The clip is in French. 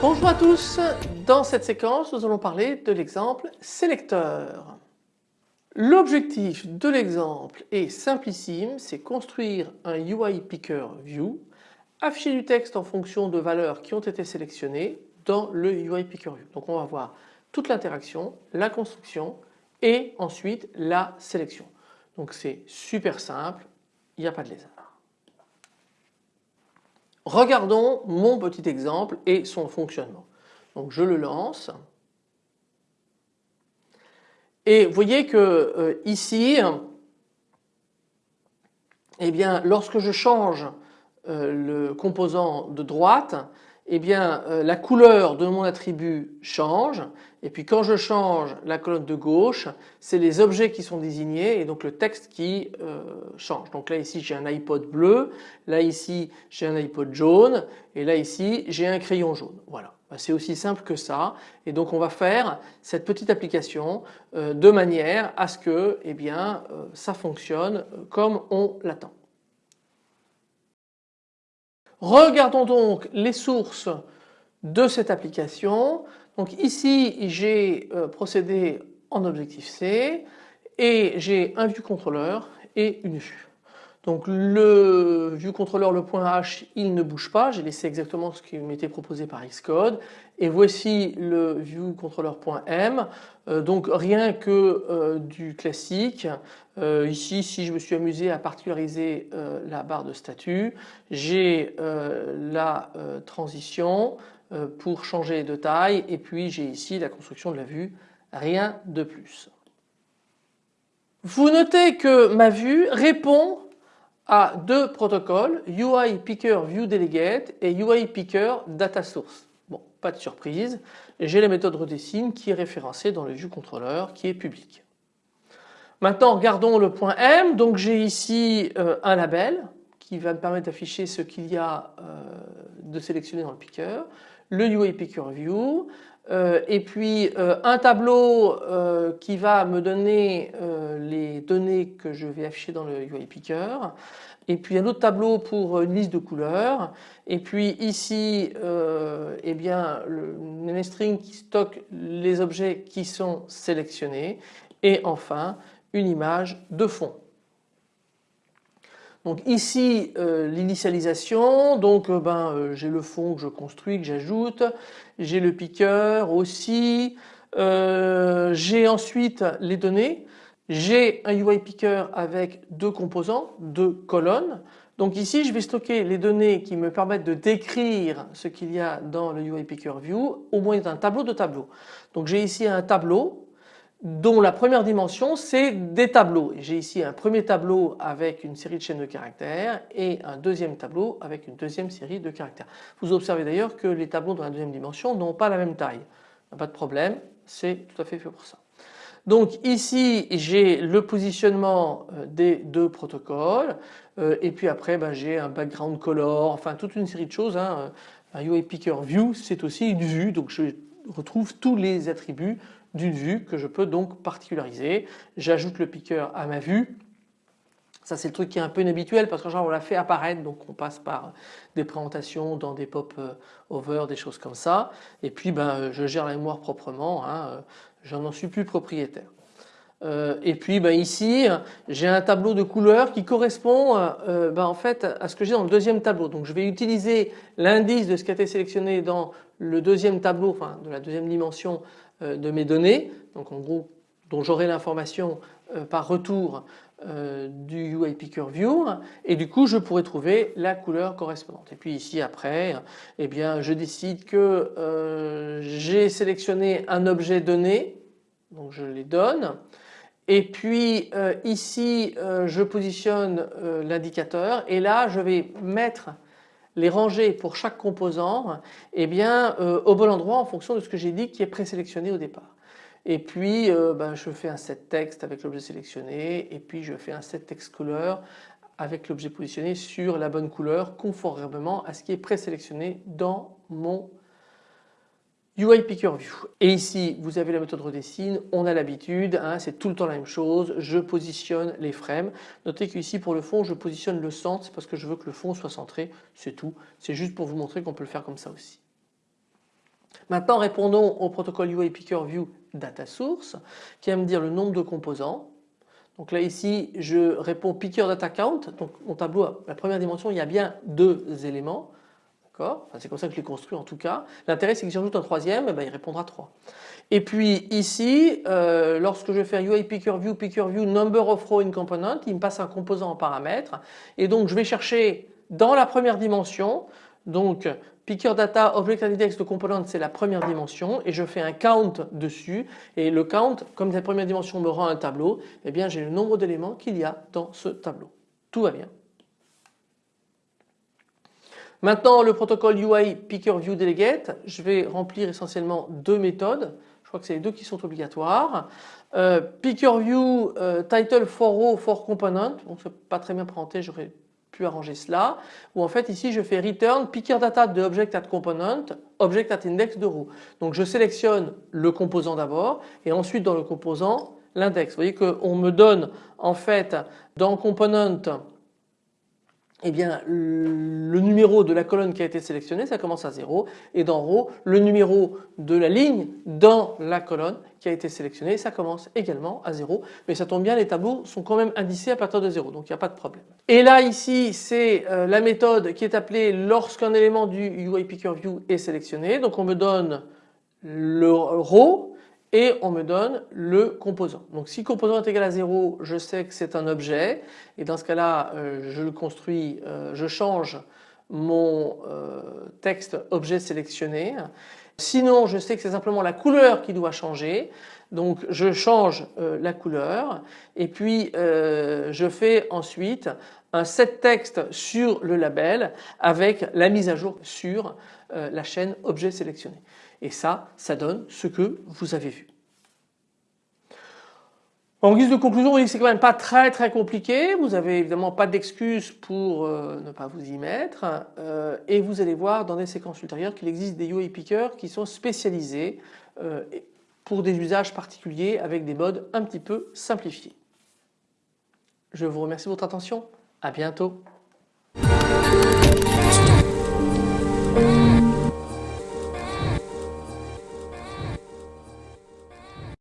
Bonjour à tous, dans cette séquence nous allons parler de l'exemple sélecteur. L'objectif de l'exemple est simplissime, c'est construire un UI Picker View, afficher du texte en fonction de valeurs qui ont été sélectionnées dans le UI Picker View. Donc on va voir toute l'interaction, la construction et ensuite la sélection. Donc c'est super simple, il n'y a pas de lézard. Regardons mon petit exemple et son fonctionnement. Donc je le lance. Et vous voyez que euh, ici, eh bien, lorsque je change le composant de droite, eh bien euh, la couleur de mon attribut change et puis quand je change la colonne de gauche c'est les objets qui sont désignés et donc le texte qui euh, change. Donc là ici j'ai un iPod bleu, là ici j'ai un iPod jaune et là ici j'ai un crayon jaune. Voilà. Bah, c'est aussi simple que ça et donc on va faire cette petite application euh, de manière à ce que eh bien, ça fonctionne comme on l'attend. Regardons donc les sources de cette application. Donc ici j'ai euh, procédé en objectif C et j'ai un vue contrôleur et une vue. Donc le ViewController, le point H, il ne bouge pas, j'ai laissé exactement ce qui m'était proposé par Xcode. Et voici le ViewController.m, euh, donc rien que euh, du classique. Euh, ici, si je me suis amusé à particulariser la barre de statut, j'ai la transition pour changer de taille et puis j'ai ici la construction de la vue, rien de plus. Vous notez que ma vue répond à deux protocoles UI Picker View Delegate et UI Picker Data Source. Bon, pas de surprise, j'ai la méthode redessine qui est référencée dans le View Controller qui est public. Maintenant regardons le point M, donc j'ai ici euh, un label qui va me permettre d'afficher ce qu'il y a euh, de sélectionné dans le picker, le UI Picker View, euh, et puis un tableau qui va me donner les données que je vais afficher dans le UI Picker. Et puis un autre tableau pour une liste de couleurs. Et puis ici euh, eh bien le string qui stocke les objets qui sont sélectionnés. Et enfin une image de fond. Donc ici euh, l'initialisation, donc euh, ben, j'ai le fond que je construis, que j'ajoute, j'ai le picker aussi, j'ai ensuite les données j'ai un UI Picker avec deux composants, deux colonnes. Donc ici je vais stocker les données qui me permettent de décrire ce qu'il y a dans le UI Picker View au moyen d'un tableau de tableaux. Donc j'ai ici un tableau dont la première dimension c'est des tableaux. J'ai ici un premier tableau avec une série de chaînes de caractères et un deuxième tableau avec une deuxième série de caractères. Vous observez d'ailleurs que les tableaux dans la deuxième dimension n'ont pas la même taille. Pas de problème, c'est tout à fait fait pour ça. Donc ici j'ai le positionnement euh, des deux protocoles euh, et puis après ben, j'ai un background color, enfin toute une série de choses. Hein. Un UI Picker View c'est aussi une vue donc je retrouve tous les attributs d'une vue que je peux donc particulariser. J'ajoute le picker à ma vue ça c'est le truc qui est un peu inhabituel parce qu'en général on l'a fait apparaître donc on passe par des présentations dans des pop euh, over, des choses comme ça et puis ben, je gère la mémoire proprement. Hein j'en n'en suis plus propriétaire. Euh, et puis ben, ici j'ai un tableau de couleurs qui correspond euh, ben, en fait à ce que j'ai dans le deuxième tableau. Donc je vais utiliser l'indice de ce qui a été sélectionné dans le deuxième tableau, enfin de la deuxième dimension euh, de mes données, donc en gros dont j'aurai l'information par retour du UI Picker View et du coup je pourrai trouver la couleur correspondante. Et puis ici après eh bien je décide que j'ai sélectionné un objet donné donc je les donne. Et puis euh, ici euh, je positionne euh, l'indicateur et là je vais mettre les rangées pour chaque composant eh bien, au bon endroit en fonction de ce que j'ai dit qui est présélectionné au départ. Et puis ben, je fais un set texte avec l'objet sélectionné et puis je fais un set text color avec l'objet positionné sur la bonne couleur conformément à ce qui est présélectionné dans mon UI Picker View. Et ici vous avez la méthode redessine, on a l'habitude, hein, c'est tout le temps la même chose, je positionne les frames. Notez qu'ici pour le fond je positionne le centre, parce que je veux que le fond soit centré, c'est tout. C'est juste pour vous montrer qu'on peut le faire comme ça aussi. Maintenant répondons au protocole UI Picker View Data Source qui va me dire le nombre de composants. Donc là ici je réponds Picker Data Count, donc mon tableau, la première dimension il y a bien deux éléments. C'est comme ça que je l'ai construit en tout cas. L'intérêt c'est que si j'ajoute un troisième, eh ben, il répondra 3. Et puis ici, euh, lorsque je fais UI Picker View, Number of Row in Component, il me passe un composant en paramètre. Et donc je vais chercher dans la première dimension, donc Picker Data Object Index de component c'est la première dimension et je fais un count dessus et le count comme cette première dimension me rend un tableau eh bien j'ai le nombre d'éléments qu'il y a dans ce tableau. Tout va bien. Maintenant le protocole UI Picker View Delegate je vais remplir essentiellement deux méthodes. Je crois que c'est les deux qui sont obligatoires. Euh, picker View euh, Title for Row for Component. Bon c'est pas très bien présenté j'aurais arranger cela ou en fait ici je fais return picker data de object at component object at index de row. Donc je sélectionne le composant d'abord et ensuite dans le composant l'index. Vous voyez qu'on me donne en fait dans component eh bien le numéro de la colonne qui a été sélectionnée ça commence à 0 et dans row le numéro de la ligne dans la colonne qui a été sélectionnée ça commence également à 0 mais ça tombe bien les tableaux sont quand même indicés à partir de 0 donc il n'y a pas de problème. Et là ici c'est euh, la méthode qui est appelée lorsqu'un élément du UI Picker View est sélectionné. Donc on me donne le row et on me donne le composant. Donc si composant est égal à 0 je sais que c'est un objet et dans ce cas là euh, je le construis, euh, je change mon euh, texte objet sélectionné. Sinon je sais que c'est simplement la couleur qui doit changer donc je change la couleur et puis je fais ensuite un set texte sur le label avec la mise à jour sur la chaîne objet sélectionné. Et ça, ça donne ce que vous avez vu. En guise de conclusion, vous voyez que c'est quand même pas très très compliqué. Vous avez évidemment pas d'excuses pour euh, ne pas vous y mettre. Euh, et vous allez voir dans des séquences ultérieures qu'il existe des UI pickers qui sont spécialisés euh, pour des usages particuliers avec des modes un petit peu simplifiés. Je vous remercie de votre attention. À bientôt.